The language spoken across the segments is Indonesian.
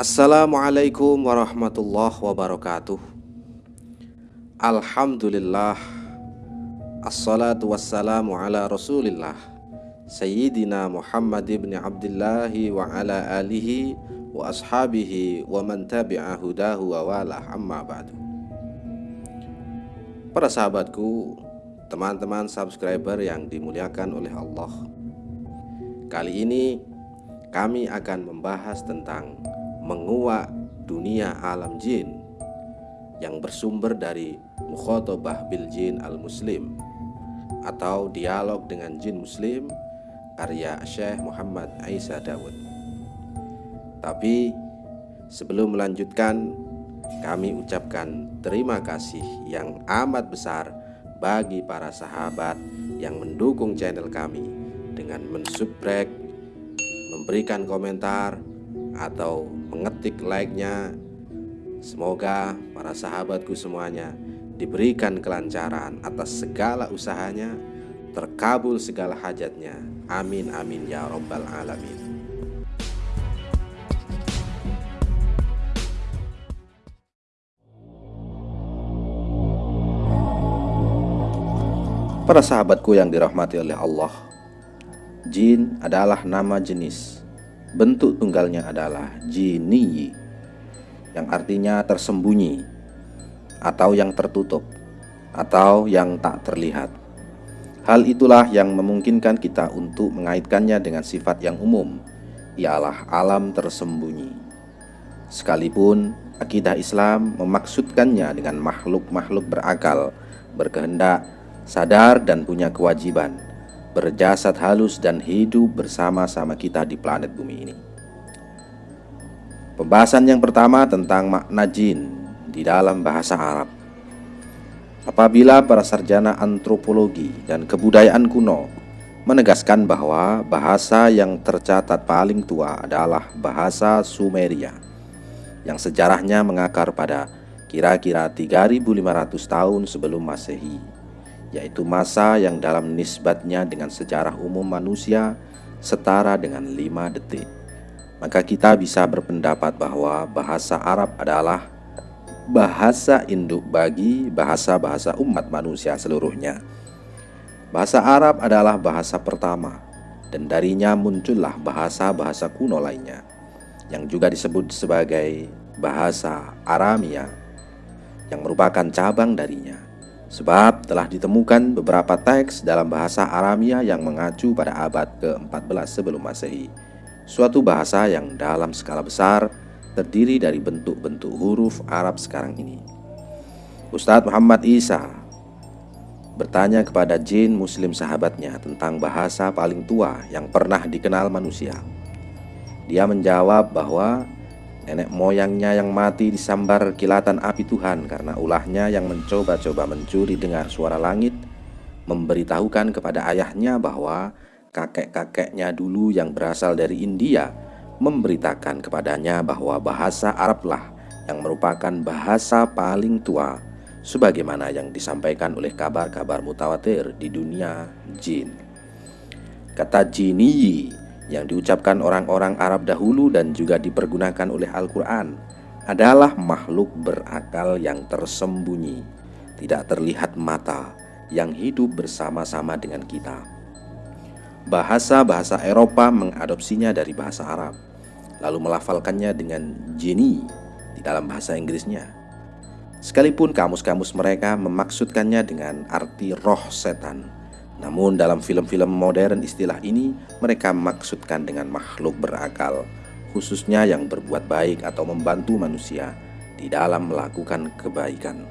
Assalamualaikum warahmatullahi wabarakatuh. Alhamdulillah. Assalatu wassalamu ala rasulillah. Sayyidina Muhammad ibn Abdullah wa ala alihi wa ashabihi wa man tabi'a hudahu wa walah. Amma ba'du. Para sahabatku, teman-teman subscriber yang dimuliakan oleh Allah. Kali ini kami akan membahas tentang menguak dunia alam jin yang bersumber dari Mukhotobah bil Jin al-Muslim atau dialog dengan jin muslim karya Syekh Muhammad Aisyah Dawud. Tapi sebelum melanjutkan, kami ucapkan terima kasih yang amat besar bagi para sahabat yang mendukung channel kami dengan mensubscribe, memberikan komentar, atau mengetik like-nya. Semoga para sahabatku semuanya diberikan kelancaran atas segala usahanya, terkabul segala hajatnya. Amin amin ya robbal alamin. Para sahabatku yang dirahmati oleh Allah, Jin adalah nama jenis. Bentuk tunggalnya adalah jini yang artinya tersembunyi atau yang tertutup atau yang tak terlihat. Hal itulah yang memungkinkan kita untuk mengaitkannya dengan sifat yang umum, ialah alam tersembunyi. Sekalipun akidah Islam memaksudkannya dengan makhluk-makhluk berakal, berkehendak, sadar dan punya kewajiban berjasad halus dan hidup bersama-sama kita di planet bumi ini. Pembahasan yang pertama tentang makna jin di dalam bahasa Arab. Apabila para sarjana antropologi dan kebudayaan kuno menegaskan bahwa bahasa yang tercatat paling tua adalah bahasa Sumeria yang sejarahnya mengakar pada kira-kira 3500 tahun sebelum Masehi yaitu masa yang dalam nisbatnya dengan sejarah umum manusia setara dengan lima detik. Maka kita bisa berpendapat bahwa bahasa Arab adalah bahasa induk bagi bahasa-bahasa umat manusia seluruhnya. Bahasa Arab adalah bahasa pertama dan darinya muncullah bahasa-bahasa kuno lainnya yang juga disebut sebagai bahasa Aramia yang merupakan cabang darinya. Sebab telah ditemukan beberapa teks dalam bahasa Aramia yang mengacu pada abad ke-14 sebelum Masehi. Suatu bahasa yang dalam skala besar terdiri dari bentuk-bentuk huruf Arab sekarang ini. Ustadz Muhammad Isa bertanya kepada jin muslim sahabatnya tentang bahasa paling tua yang pernah dikenal manusia. Dia menjawab bahwa Nenek moyangnya yang mati disambar kilatan api Tuhan karena ulahnya yang mencoba-coba mencuri dengar suara langit memberitahukan kepada ayahnya bahwa kakek-kakeknya dulu yang berasal dari India memberitakan kepadanya bahwa bahasa Arablah yang merupakan bahasa paling tua sebagaimana yang disampaikan oleh kabar-kabar mutawatir di dunia jin. Kata jiniyi yang diucapkan orang-orang Arab dahulu dan juga dipergunakan oleh Al-Quran adalah makhluk berakal yang tersembunyi, tidak terlihat mata, yang hidup bersama-sama dengan kita. Bahasa-bahasa Eropa mengadopsinya dari bahasa Arab, lalu melafalkannya dengan jini di dalam bahasa Inggrisnya. Sekalipun kamus-kamus mereka memaksudkannya dengan arti roh setan, namun dalam film-film modern istilah ini mereka maksudkan dengan makhluk berakal Khususnya yang berbuat baik atau membantu manusia di dalam melakukan kebaikan.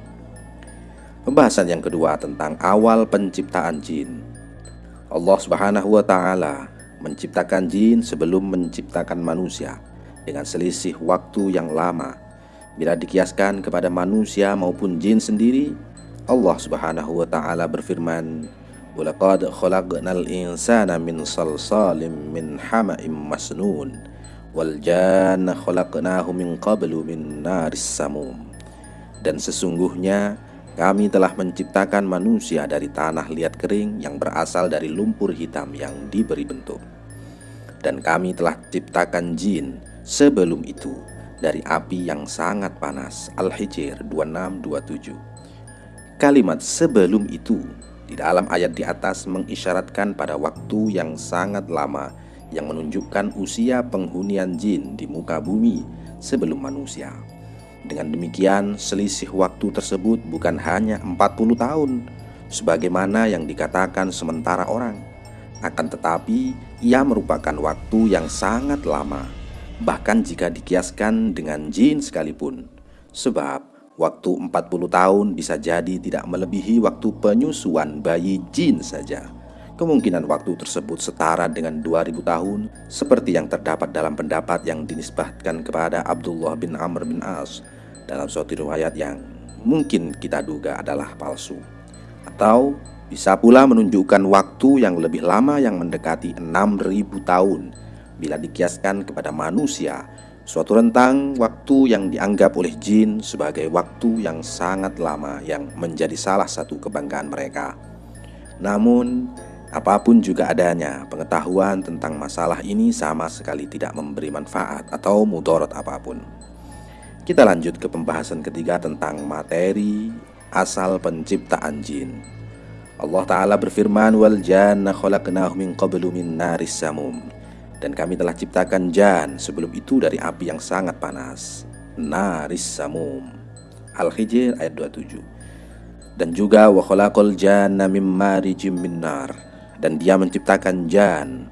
Pembahasan yang kedua tentang awal penciptaan jin. Allah subhanahu wa ta'ala menciptakan jin sebelum menciptakan manusia Dengan selisih waktu yang lama. Bila dikiaskan kepada manusia maupun jin sendiri Allah subhanahu wa ta'ala berfirman Walaqad khalaqnal insana min salsalim min hama'im masnun Wal janna khalaqnahu min qablu min naris samum Dan sesungguhnya kami telah menciptakan manusia dari tanah liat kering yang berasal dari lumpur hitam yang diberi bentuk Dan kami telah ciptakan jin sebelum itu dari api yang sangat panas. Al-Hijr 2627. Kalimat sebelum itu dalam ayat di atas mengisyaratkan pada waktu yang sangat lama yang menunjukkan usia penghunian jin di muka bumi sebelum manusia. Dengan demikian, selisih waktu tersebut bukan hanya 40 tahun, sebagaimana yang dikatakan sementara orang. Akan tetapi, ia merupakan waktu yang sangat lama, bahkan jika dikiaskan dengan jin sekalipun. Sebab, waktu 40 tahun bisa jadi tidak melebihi waktu penyusuan bayi jin saja. Kemungkinan waktu tersebut setara dengan 2000 tahun seperti yang terdapat dalam pendapat yang dinisbahkan kepada Abdullah bin Amr bin As dalam suatu riwayat yang mungkin kita duga adalah palsu atau bisa pula menunjukkan waktu yang lebih lama yang mendekati 6000 tahun bila dikiaskan kepada manusia suatu rentang waktu yang dianggap oleh jin sebagai waktu yang sangat lama yang menjadi salah satu kebanggaan mereka. Namun, Apa pun juga adanya, pengetahuan tentang masalah ini sama sekali tidak memberi manfaat atau mudorot apa pun. Kita lanjut ke pembahasan ketiga tentang materi asal penciptaan jin. Allah Ta'ala berfirman wal janna khalaqnahu min qablu min naris samum dan kami telah ciptakan jan sebelum itu dari api yang sangat panas naris samum. Al-Hijr ayat 27 dan juga wa khalaqal janna marijim min nar. Dan dia menciptakan jan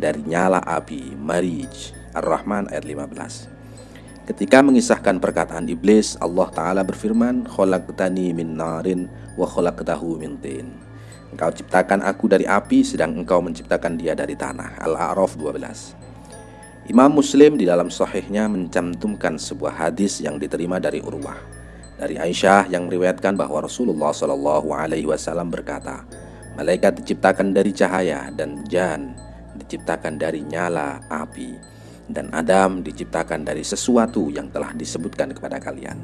dari nyala api Marij. Ar-Rahman ayat 15 Ketika mengisahkan perkataan iblis Allah Ta'ala berfirman Kholaqtani min narin wa kholaqtahu min tin Engkau ciptakan aku dari api sedang engkau menciptakan dia dari tanah. Al-A'raf 12 Imam Muslim di dalam sahihnya mencantumkan sebuah hadis yang diterima dari Urwah. Dari Aisyah yang meriwayatkan bahwa Rasulullah Shallallahu Alaihi Wasallam berkata, Malaikat diciptakan dari cahaya dan jan diciptakan dari nyala api dan Adam diciptakan dari sesuatu yang telah disebutkan kepada kalian.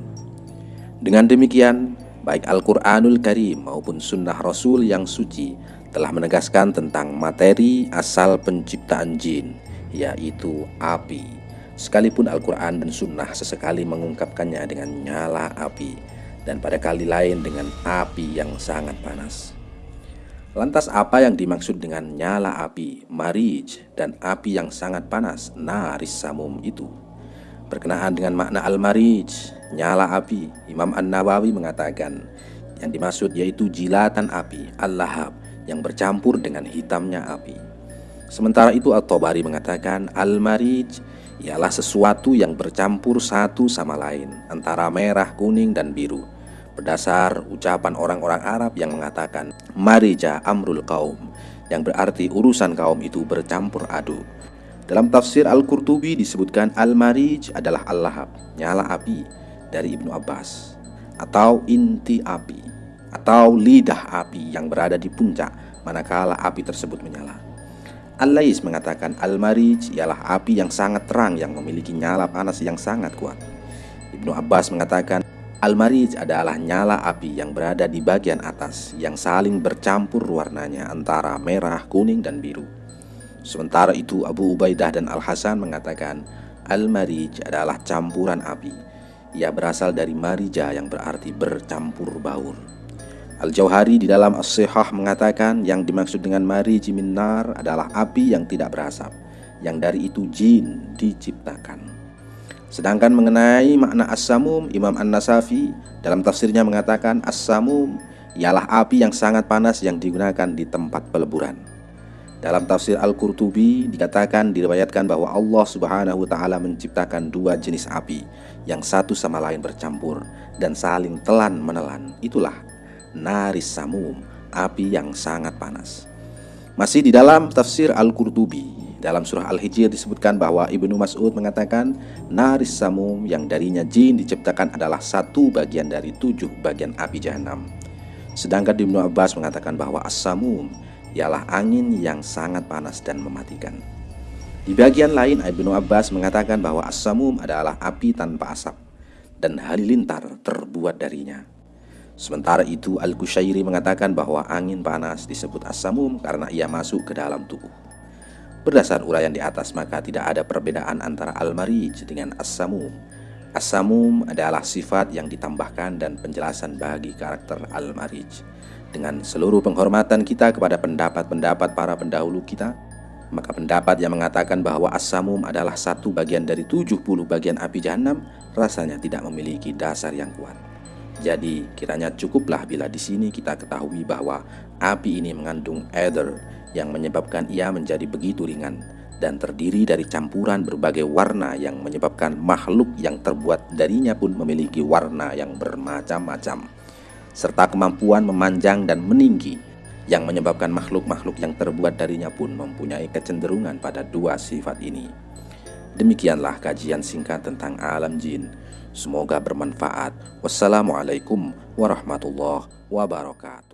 Dengan demikian, baik Al-Qur'anul Karim maupun sunnah Rasul yang suci telah menegaskan tentang materi asal penciptaan jin, yaitu api. Sekalipun Al-Quran dan Sunnah sesekali mengungkapkannya dengan nyala api, dan pada kali lain dengan api yang sangat panas. Lantas apa yang dimaksud dengan nyala api, marij, dan api yang sangat panas, naris samum itu? Berkenaan dengan makna al-marij, nyala api, Imam An-Nawawi mengatakan yang dimaksud yaitu jilatan api, al-lahab, yang bercampur dengan hitamnya api. Sementara itu At-Tabari mengatakan al-marij ialah sesuatu yang bercampur satu sama lain antara merah, kuning, dan biru berdasar ucapan orang-orang Arab yang mengatakan marija amrul kaum yang berarti urusan kaum itu bercampur aduk. Dalam tafsir Al-Qurtubi disebutkan Al-Marij adalah Al-Lahab, nyala api dari Ibnu Abbas atau inti api atau lidah api yang berada di puncak manakala api tersebut menyala. Al-Lais mengatakan Al-Marij ialah api yang sangat terang yang memiliki nyala panas yang sangat kuat. Ibnu Abbas mengatakan Al-Marij adalah nyala api yang berada di bagian atas yang saling bercampur warnanya antara merah, kuning, dan biru. Sementara itu Abu Ubaidah dan Al-Hasan mengatakan Al-Marij adalah campuran api. Ia berasal dari marija yang berarti bercampur baur. Al-Jauhari di dalam As-Sihah mengatakan yang dimaksud dengan marij minar adalah api yang tidak berasap, yang dari itu jin diciptakan. Sedangkan mengenai makna as-samum, Imam An-Nasafi dalam tafsirnya mengatakan as-samum ialah api yang sangat panas yang digunakan di tempat peleburan. Dalam tafsir Al-Qurtubi dikatakan diriwayatkan bahwa Allah Subhanahu wa taala menciptakan dua jenis api yang satu sama lain bercampur dan saling telan menelan. Itulah naris samum, api yang sangat panas. Masih di dalam tafsir Al-Qurtubi dalam surah Al-Hijr disebutkan bahwa Ibnu Mas'ud mengatakan Naris Samum yang darinya jin diciptakan adalah satu bagian dari tujuh bagian api jahanam. Sedangkan Ibnu Abbas mengatakan bahwa As-Samum ialah angin yang sangat panas dan mematikan. Di bagian lain Ibnu Abbas mengatakan bahwa As-Samum adalah api tanpa asap dan halilintar terbuat darinya. Sementara itu Al-Kushairi mengatakan bahwa angin panas disebut As-Samum karena ia masuk ke dalam tubuh. Berdasar uraian di atas maka tidak ada perbedaan antara al-marij dengan as-samum As-Samum adalah sifat yang ditambahkan dan penjelasan bagi karakter Al-Marij. Dengan seluruh penghormatan kita kepada pendapat-pendapat para pendahulu kita, maka pendapat yang mengatakan bahwa As-Samum adalah satu bagian dari 70 bagian api jahanam rasanya tidak memiliki dasar yang kuat. Jadi, kiranya cukuplah bila di sini kita ketahui bahwa api ini mengandung ether yang menyebabkan ia menjadi begitu ringan dan terdiri dari campuran berbagai warna yang menyebabkan makhluk yang terbuat darinya pun memiliki warna yang bermacam-macam serta kemampuan memanjang dan meninggi yang menyebabkan makhluk-makhluk yang terbuat darinya pun mempunyai kecenderungan pada dua sifat ini. Demikianlah kajian singkat tentang alam jin. Semoga bermanfaat. Wassalamualaikum warahmatullahi wabarakatuh.